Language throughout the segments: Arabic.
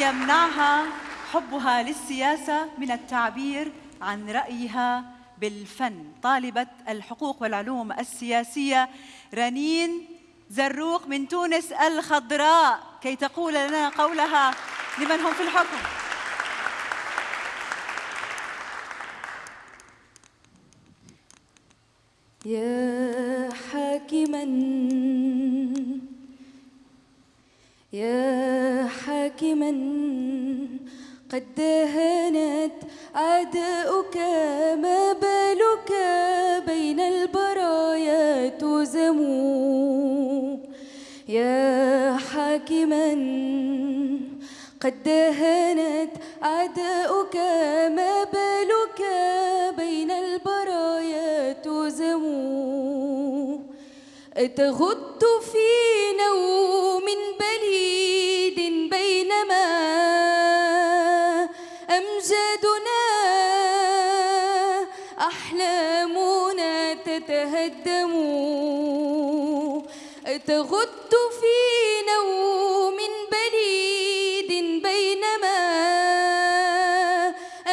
يمنعها حبها للسياسة من التعبير عن رأيها بالفن. طالبة الحقوق والعلوم السياسية رنين زروق من تونس الخضراء. كي تقول لنا قولها لمن هم في الحكم. يا حاكما حاكما قد دهنت أعداؤك ما بالك بين البرايا تزموا يا حاكما قد دهنت أعداؤك ما بالك بين البرايا تزموا أتغط في نوم بليد أمجادنا أحلامنا تتهدم. أتغط في نوم بليد بينما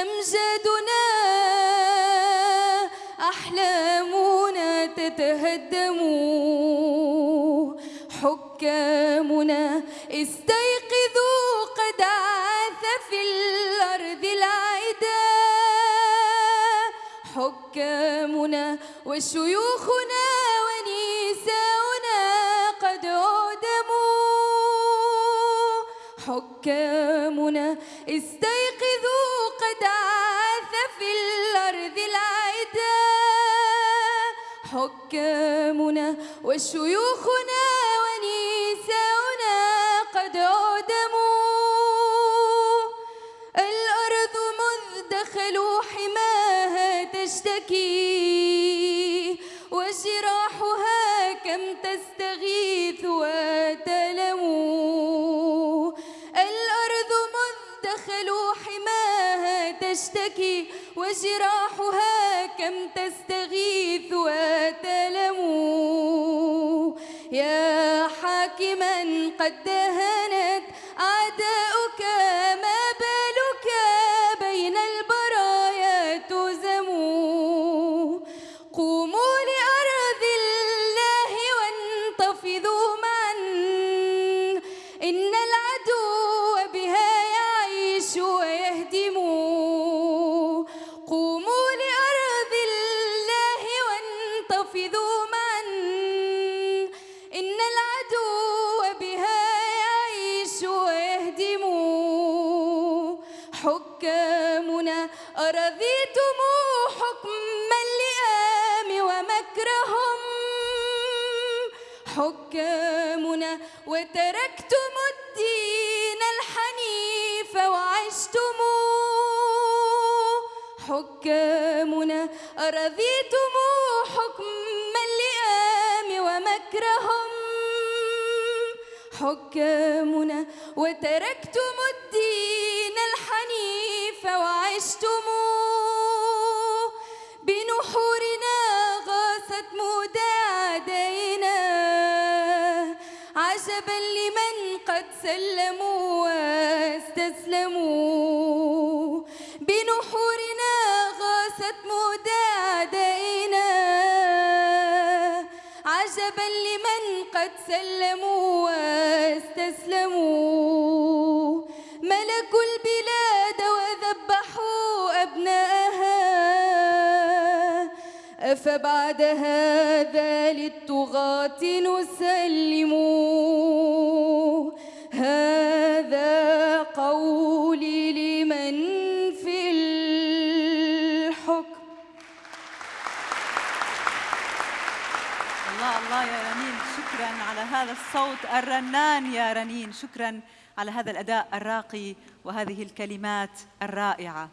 أمجادنا أحلامنا تتهدم. حكامنا استيقظوا حكامنا وشيوخنا ونساؤنا قد عدموا حكامنا استيقظوا قد عاث في الأرض العدا حكامنا وشيوخنا ونساؤنا قد عدموا الأرض مذ دخلوا حماها تشتكي وجراحها كم تستغيث وتلموا الأرض مذ دخلوا حماها تشتكي وجراحها كم تستغيث وتلموا يا حاكما قد حكامنا أرضيتم حكم اللئام ومكرهم؟ حكامنا وتركتم الدين الحنيف وعشتم؟ حكامنا أرضيتم حكم اللئام ومكرهم؟ حكامنا وتركتم الدين عجبا لمن قد سلموا واستسلموا. بنحورنا غاصت مدادينا عجبا لمن قد سلموا واستسلموا. ملكوا البلاد وذبحوا أبناءها. أفبعد هذا للطغاة نسلم الله يا رنين شكرا على هذا الصوت الرنان يا رنين شكرا على هذا الأداء الراقي وهذه الكلمات الرائعة.